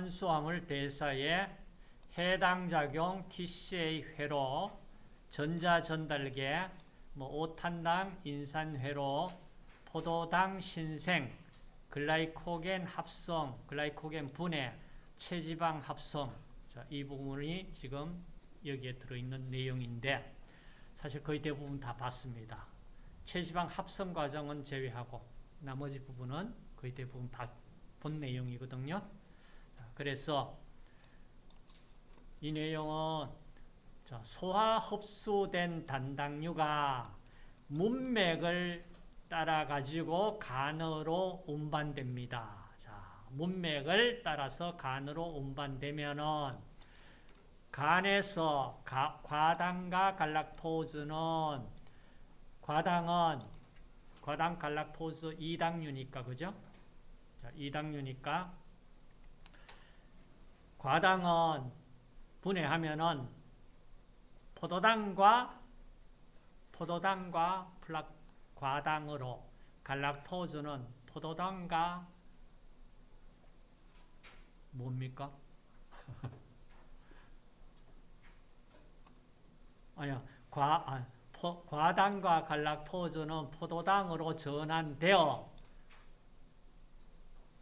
탄수화물 대사에 해당 작용 TCA 회로 전자 전달계 뭐 5탄당 인산 회로 포도당 신생 글라이코겐 합성 글라이코겐 분해 체지방 합성 자, 이 부분이 지금 여기에 들어있는 내용인데 사실 거의 대부분 다 봤습니다. 체지방 합성 과정은 제외하고 나머지 부분은 거의 대부분 본 내용이거든요. 자, 그래서 이 내용은 소화 흡수된 단당류가 문맥을 따라 가지고 간으로 운반됩니다. 자, 문맥을 따라서 간으로 운반되면은 간에서 가, 과당과 갈락토즈는 과당은 과당 갈락토즈 2당류니까 그죠? 자, 2당류니까 과당은 분해하면은 포도당과 포도당과 플락 과당으로 갈락토즈는 포도당과 뭡니까? 아니야, 과, 아, 포, 과당과 갈락토즈는 포도당으로 전환되어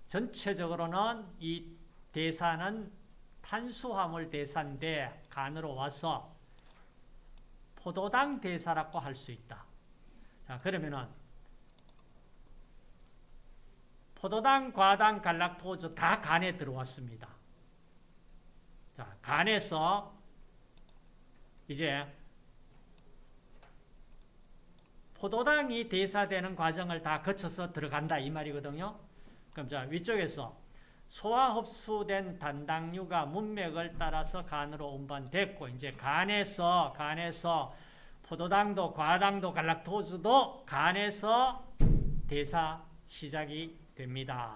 전체적으로는 이 대사는 탄수화물 대사인데 간으로 와서 포도당 대사라고 할 수 있다. 자, 그러면은 포도당, 과당, 갈락토즈 다 간에 들어왔습니다. 자, 간에서 이제 포도당이 대사되는 과정을 다 거쳐서 들어간다 이 말이거든요. 그럼 자 위쪽에서 소화 흡수된 단당류가 문맥을 따라서 간으로 운반됐고 이제 간에서 간에서 포도당도 과당도 갈락토즈도 간에서 대사 시작이 됩니다.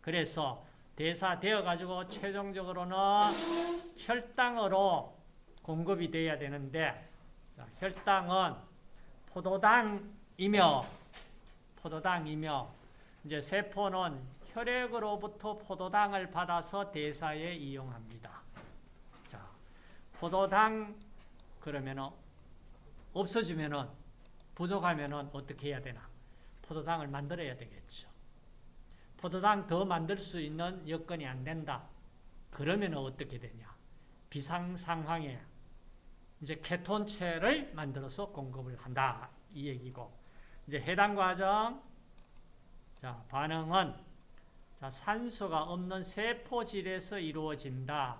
그래서 대사되어 가지고 최종적으로는 혈당으로 공급이 돼야 되는데 혈당은 포도당이며 포도당이며 이제 세포는 혈액으로부터 포도당을 받아서 대사에 이용합니다. 자, 포도당 그러면은 없어지면은 부족하면은 어떻게 해야 되나? 포도당을 만들어야 되겠죠. 포도당 더 만들 수 있는 여건이 안 된다. 그러면 어떻게 되냐? 비상 상황에 이제 케톤체를 만들어서 공급을 한다. 이 얘기고. 이제 해당 과정 자, 반응은 자, 산소가 없는 세포질에서 이루어진다.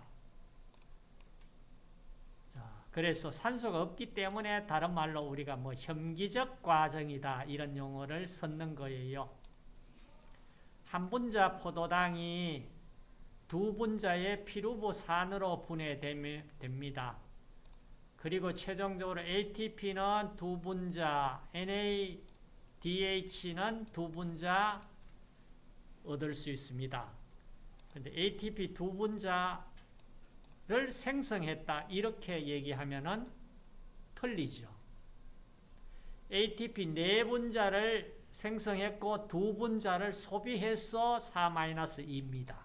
자, 그래서 산소가 없기 때문에 다른 말로 우리가 뭐 혐기적 과정이다 이런 용어를 썼는 거예요. 한 분자 포도당이 두 분자의 피루부산으로 분해됩니다. 그리고 최종적으로 ATP는 두 분자, NADH는 두 분자 얻을 수 있습니다. 근데 ATP 두 분자를 생성했다 이렇게 얘기하면은 틀리죠. ATP 네 분자를 생성했고 두 분자를 소비해서 4-2입니다.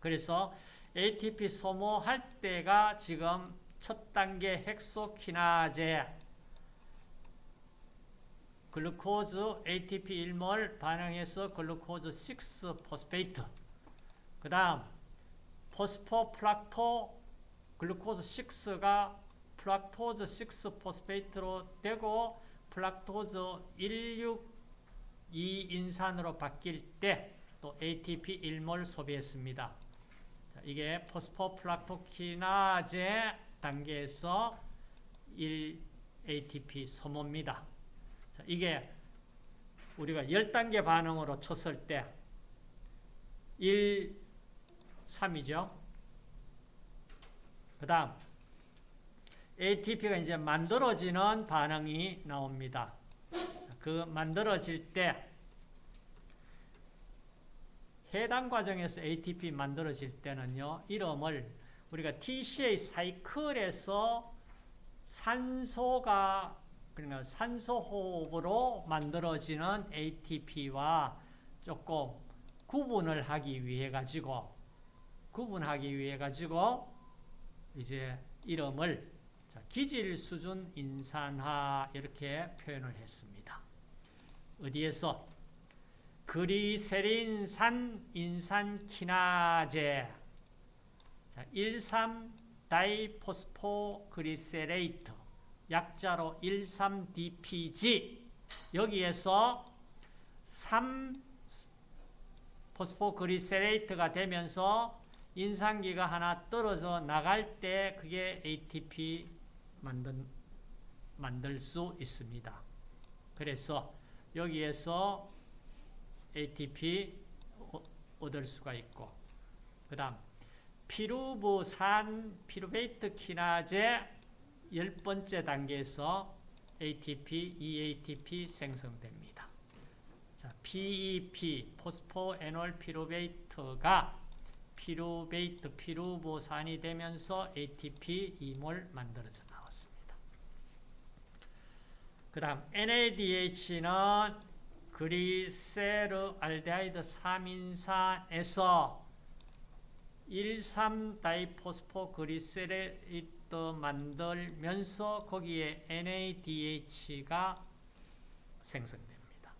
그래서 ATP 소모할 때가 지금 첫 단계 hexokinase glucose ATP 1몰 반응해서 glucose 6 phosphate 그 다음 phospho fructo glucose 6가 fructose 6 phosphate로 되고 fructose 16 2인산으로 바뀔 때 또 ATP 1몰 소비했습니다. 자, 이게 phospho fructokinase 단계에서 1 ATP 소모입니다. 자, 이게 우리가 10단계 반응으로 쳤을 때 1, 3이죠. 그 다음 ATP가 이제 만들어지는 반응이 나옵니다. 그 만들어질 때 해당 과정에서 ATP 만들어질 때는요. 이름을 우리가 TCA 사이클에서 산소가 그러니까 산소 호흡으로 만들어지는 ATP와 조금 구분을 하기 위해 가지고 구분하기 위해 가지고 이제 이름을 자, 기질 수준 인산화 이렇게 표현을 했습니다. 어디에서? 그리세린산 인산키나제. 자, 13 다이포스포 그리세레이트 약자로 13DPG 여기에서 3 phosphoglycerate가 되면서 인산기가 하나 떨어져 나갈 때 그게 ATP 만든, 만들 수 있습니다. 그래서 여기에서 ATP 얻을 수가 있고 그 다음 피루브산 pyruvate kinase 열 번째 단계에서 ATP, 2 ATP 생성됩니다. 자, PEP, phospho enol pyruvate가 pyruvate, 피루브산이 되면서 ATP 2몰 만들어져 나왔습니다. 그 다음 NADH는 glyceraldehyde 3인산에서 1,3-다이포스포 그리세레 이트 만들면서 거기에 NADH가 생성됩니다.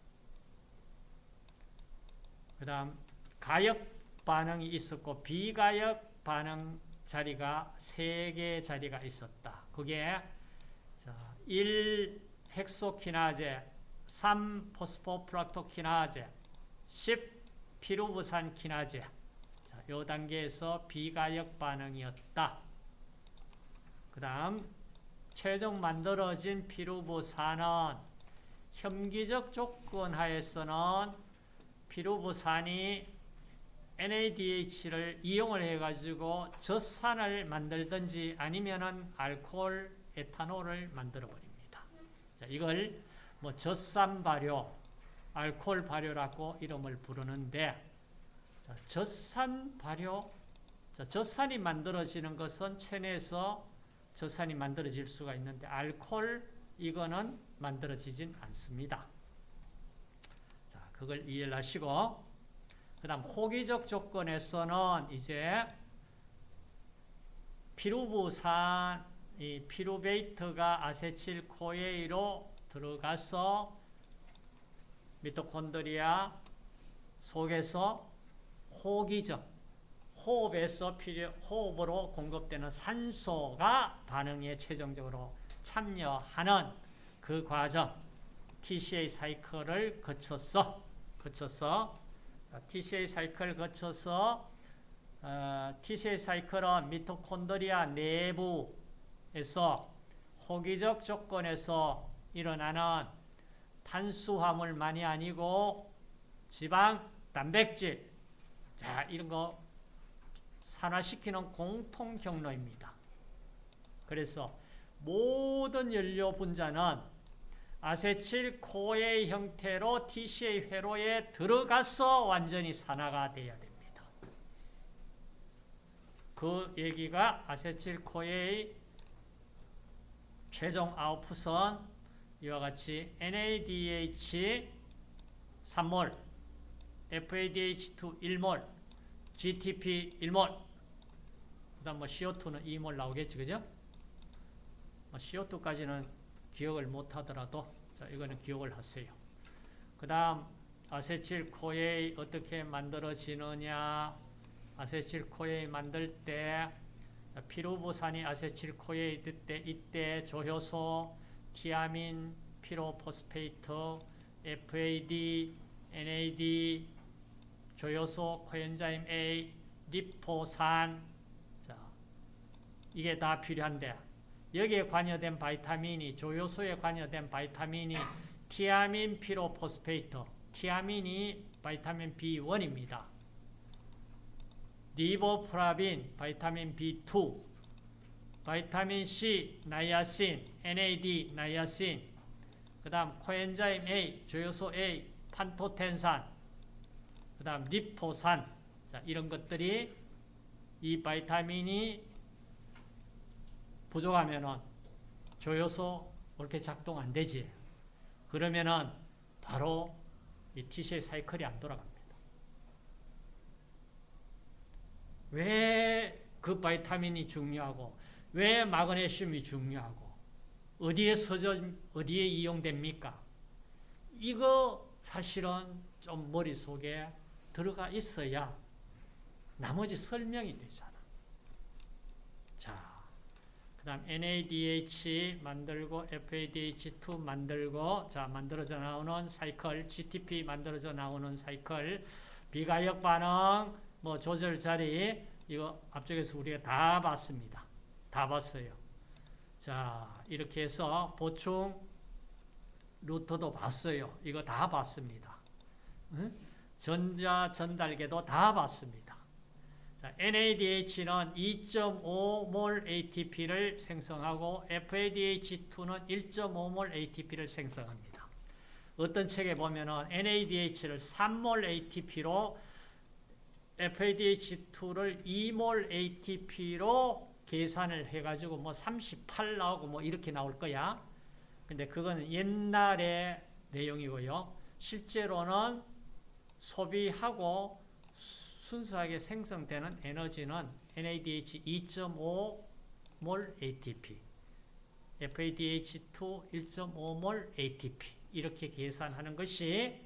그 다음 가역 반응이 있었고 비가역 반응 자리가 세개 자리가 있었다. 그게 1 헥소키나제, 3 포스포프락토키나제, 10 피루부산 키나제. 자, 요 단계에서 비가역 반응이었다. 그 다음 최종 만들어진 피루부산은 혐기적 조건 하에서는 피루부산이 NADH를 이용을 해가지고 젖산을 만들든지 아니면은 알코올, 에탄올을 만들어 버립니다. 자, 이걸 뭐 젖산 발효, 알코올 발효라고 이름을 부르는데 자, 젖산 발효, 자, 젖산이 만들어지는 것은 체내에서 젖산이 만들어질 수가 있는데 알코올 이거는 만들어지진 않습니다. 자, 그걸 이해를 하시고 그 다음 호기적 조건에서는 이제 피루브산, 이 pyruvate가 acetyl CoA로 들어가서 미토콘드리아 속에서 호기적, 호흡에서 필요, 호흡으로 공급되는 산소가 반응에 최종적으로 참여하는 그 과정, TCA cycle을 거쳐서, 거쳐서 TCA cycle을 거쳐서 어, TCA 사이클은 미토콘드리아 내부에서 호기적 조건에서 일어나는 탄수화물만이 아니고 지방, 단백질. 자 이런 거 산화시키는 공통 경로입니다. 그래서 모든 연료 분자는 아세틸 코의 형태로 TCA 회로에 들어가서 완전히 산화가 되어야 됩니다. 그 얘기가 아세틸 코의 최종 아웃풋은 이와 같이 NADH 3몰, FADH2 1몰, GTP 1몰, 그 다음 뭐 CO2는 2몰 나오겠지, 그죠? CO2까지는 기억을 못 하더라도, 자, 이거는 기억을 하세요. 그 다음, 아세틸 코에 어떻게 만들어지느냐, acetyl CoA 만들 때, 피루브산이 acetyl CoA 있을 때, 이때 조효소, 티아민, pyrophosphate, FAD, NAD, 조효소, coenzyme A, 리포산, 자, 이게 다 필요한데, 여기에 관여된 vitamin이, 조효소에 관여된 vitamin이 티아민 pyrophosphate, 티아민이 vitamin B1입니다. 리보플라빈, vitamin B2, vitamin C, 나이아신, NAD, 나이아신, 그 다음 coenzyme A, 조효소 A, 판토텐산, 그 다음 리포산, 자, 이런 것들이 이 vitamin이 부족하면은 조효소 이렇게 작동 안 되지. 그러면은 바로 이 TCA 사이클이 안 돌아갑니다. 왜 그 바이타민이 중요하고 왜 마그네슘이 중요하고 어디에 서져 어디에 이용됩니까? 이거 사실은 좀 머릿속에 들어가 있어야 나머지 설명이 되잖아. 자, 그 다음 NADH 만들고 FADH2 만들고 자 만들어져 나오는 사이클 GTP 만들어져 나오는 사이클 비가역 반응 뭐 조절 자리 이거 앞쪽에서 우리가 다 봤습니다. 다 봤어요. 자 이렇게 해서 보충 루트도 봤어요. 이거 다 봤습니다. 응? 전자 전달계도 다 봤습니다. 자, NADH는 2.5몰 ATP를 생성하고 FADH2는 1.5몰 ATP를 생성합니다. 어떤 책에 보면은 NADH를 3몰 ATP로 FADH2를 2몰 ATP로 계산을 해가지고 뭐 38 나오고 뭐 이렇게 나올 거야. 근데 그건 옛날의 내용이고요. 실제로는 소비하고 순수하게 생성되는 에너지는 NADH 2.5몰 ATP, FADH2 1.5몰 ATP 이렇게 계산하는 것이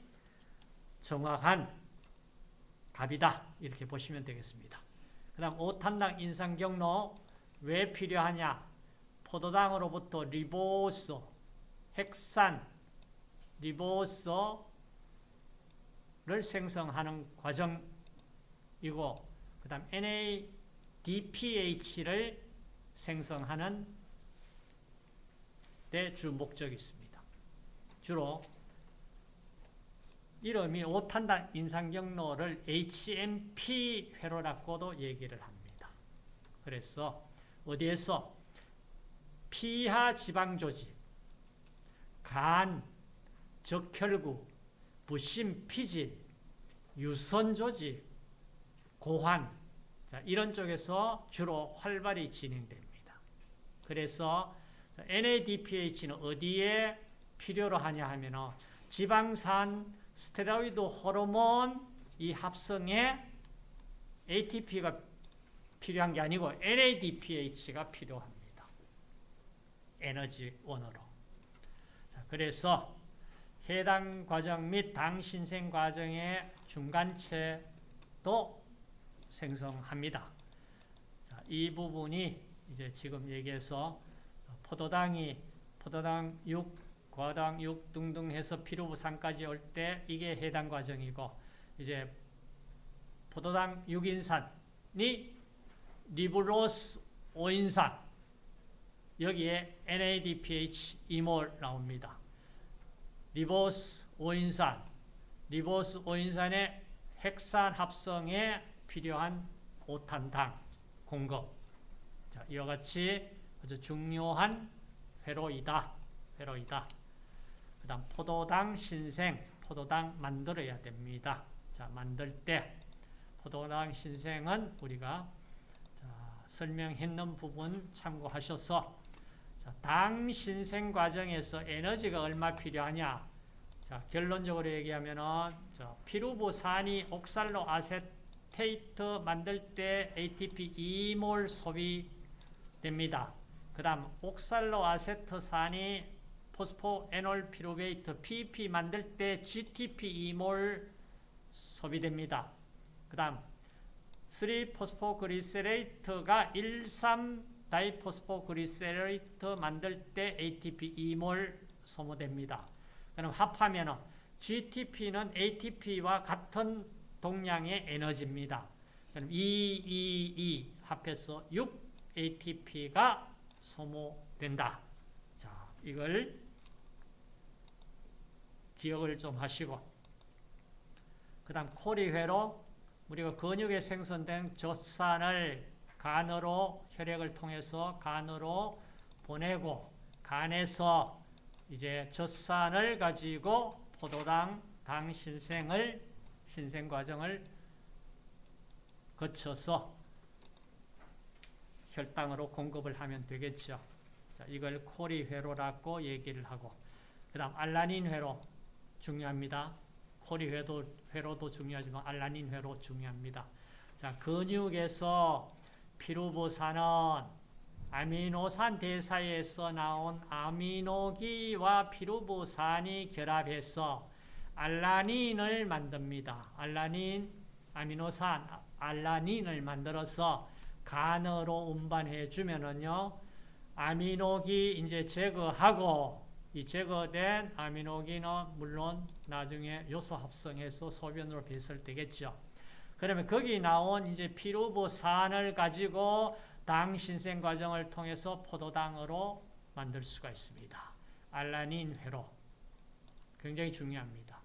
정확한 답이다. 이렇게 보시면 되겠습니다. 그 다음 5탄당 인상 경로 왜 필요하냐? 포도당으로부터 리보스, 핵산, 리보스를 생성하는 과정 이고 그 다음 NADPH를 생성하는 데 주 목적이 있습니다. 주로 이름이 5탄당 인상경로를 HMP 회로라고도 얘기를 합니다. 그래서 어디에서 피하 지방조직, 간, 적혈구, 부심, 피질, 유선조직, 고환 자, 이런 쪽에서 주로 활발히 진행됩니다. 그래서 NADPH는 어디에 필요로 하냐 하면 지방산 스테로이드 호르몬 이 합성에 ATP가 필요한 게 아니고 NADPH가 필요합니다. 에너지 원으로. 자, 그래서 해당 과정 및 당 신생 과정의 중간체도 생성합니다. 자, 이 부분이 이제 지금 얘기해서 포도당이 포도당 6 과당 6 등등 해서 피루부산까지 올 때 이게 해당 과정이고 이제 포도당 6인산이 리불로스 5인산 여기에 NADPH 2몰 나옵니다. 리보스 5인산 리보스 5인산의 핵산 합성에 필요한 5탄당 공급 자, 이와 같이 아주 중요한 회로이다. 회로이다. 그 다음 포도당 신생, 포도당 만들어야 됩니다. 자, 만들 때 포도당 신생은 우리가 자, 설명했는 부분 참고하셔서 자, 당 신생 과정에서 에너지가 얼마 필요하냐? 자, 결론적으로 얘기하면은 자, 피루부산이 옥살로 아 세테이트 만들 때 ATP 2몰 소비됩니다. 그 다음 옥살로 아세트산이 포스포 에놀 피루베이트 PP 만들 때 GTP 2몰 소비됩니다. 그 다음 3포스포 그리세레이트가 13 다이포스포 그리세레이트 만들 때 ATP 2몰 소모됩니다. 그럼 합하면 GTP는 ATP와 같은 동량의 에너지입니다. 그럼 2, 2, 2 합해서 6 ATP가 소모된다. 자, 이걸 기억을 좀 하시고 그 다음 코리회로 우리가 근육에 생성된 젖산을 간으로 혈액을 통해서 간으로 보내고 간에서 이제 젖산을 가지고 포도당 당 신생을 신생 과정을 거쳐서 혈당으로 공급을 하면 되겠죠. 자, 이걸 코리 회로라고 얘기를 하고 그 다음 알라닌 회로 중요합니다. 코리 회도, 회로도 중요하지만 알라닌 회로 중요합니다. 자, 근육에서 피루부산은 아미노산 대사에서 나온 아미노기와 피루부산이 결합해서 알라닌을 만듭니다. 알라닌, 아미노산, 알라닌을 만들어서 간으로 운반해 주면은요, 아미노기 이제 제거하고 이 제거된 아미노기는 물론 나중에 요소 합성해서 소변으로 배설되겠죠. 그러면 거기 나온 이제 피루부산을 가지고 당 신생 과정을 통해서 포도당으로 만들 수가 있습니다. 알라닌 회로 굉장히 중요합니다.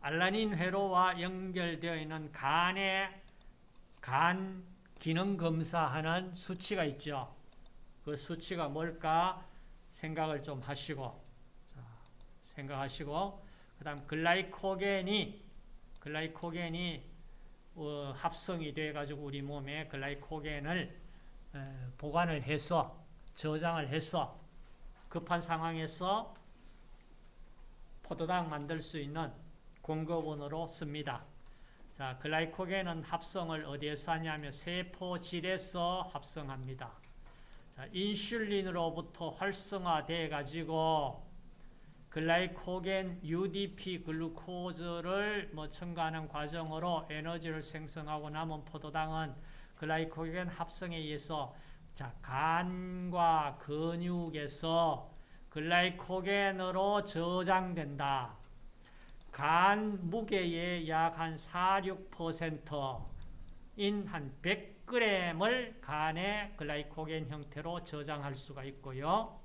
알라닌 회로와 연결되어 있는 간의 간 기능 검사하는 수치가 있죠. 그 수치가 뭘까 생각을 좀 하시고 생각하시고 그 다음 글라이코겐이 글라이코겐이 어, 합성이 돼 가지고 우리 몸에 글라이코겐을 에, 보관을 해서 저장을 해서 급한 상황에서 포도당 만들 수 있는 공급원으로 씁니다. 자, 글라이코겐은 합성을 어디에서 하냐면 세포질에서 합성합니다. 자, 인슐린으로부터 활성화돼 가지고 글라이코겐 UDP 글루코즈를 뭐 첨가하는 과정으로 에너지를 생성하고 남은 포도당은 글라이코겐 합성에 의해서 자, 간과 근육에서 글라이코겐으로 저장된다. 간 무게의 약 한 4, 6%인 한 100g을 간의 글라이코겐 형태로 저장할 수가 있고요.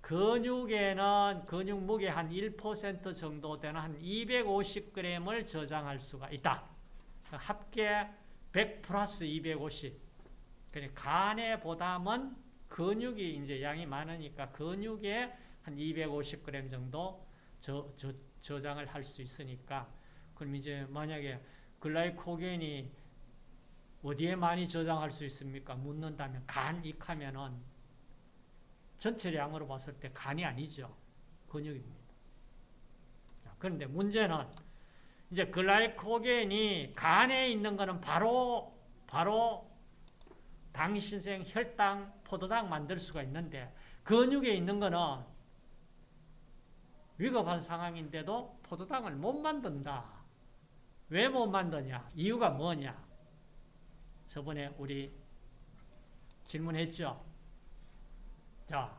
근육에는 근육 무게 한 1% 정도 되는 한 250g을 저장할 수가 있다. 합계 100 플러스 250. 그러니까 간에 보다는 근육이 이제 양이 많으니까 근육에 한 250g 정도 저, 저, 저장을 할 수 있으니까 그럼 이제 만약에 글라이코겐이 어디에 많이 저장할 수 있습니까? 묻는다면 간 익하면은 전체량으로 봤을 때 간이 아니죠. 근육입니다. 그런데 문제는 이제 글라이코겐이 간에 있는 거는 바로 바로 당신생 혈당, 포도당 만들 수가 있는데 근육에 있는 거는 위급한 상황인데도 포도당을 못 만든다. 왜 못 만드냐? 이유가 뭐냐? 저번에 우리 질문했죠. 자,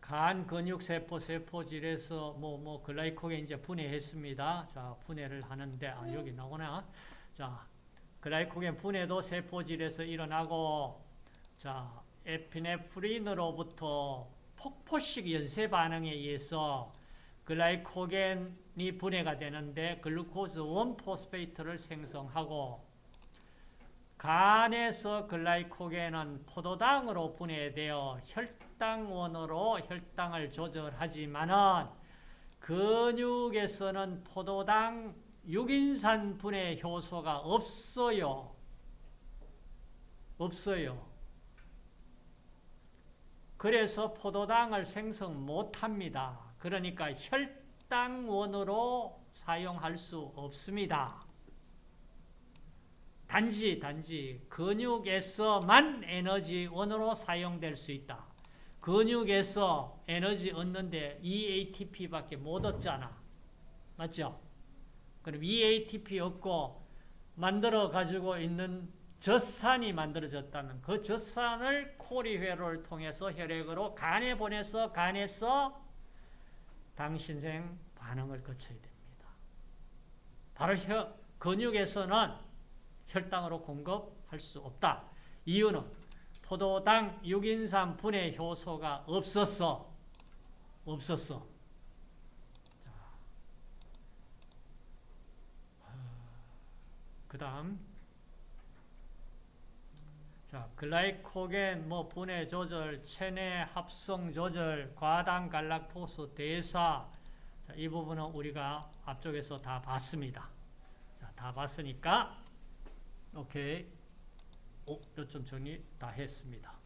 간 근육 세포 세포질에서 뭐 뭐 glycogen 이제 분해했습니다. 자, 분해를 하는데 아 여기 나오나? 자, glycogen 분해도 세포질에서 일어나고 자, 에피네프린으로부터 폭포식 연쇄 반응에 의해서 glycogen이 분해가 되는데 glucose one phosphate를 생성하고 간에서 글라이코겐은 포도당으로 분해되어 혈당원으로 혈당을 조절하지만은 근육에서는 포도당 6인산 분해 효소가 없어요. 없어요. 그래서 포도당을 생성 못합니다. 그러니까 혈당원으로 사용할 수 없습니다. 단지 단지 근육에서만 에너지원으로 사용될 수 있다. 근육에서 에너지 얻는데 EATP밖에 못 얻잖아. 맞죠? 그럼 EATP 얻고 만들어 가지고 있는 젖산이 만들어졌다면 그 젖산을 코리회로를 통해서 혈액으로 간에 보내서 간에서 당신생 반응을 거쳐야 됩니다. 바로 혀, 근육에서는 혈당으로 공급할 수 없다. 이유는 포도당 6인산 분해 효소가 없었어. 없었어. 그 다음 자, 글라이코겐 뭐 분해 조절, 체내 합성 조절, 과당 갈락토스 대사 자, 이 부분은 우리가 앞쪽에서 다 봤습니다. 자, 다 봤으니까 오케이. 오, 요점 정리 다 했습니다.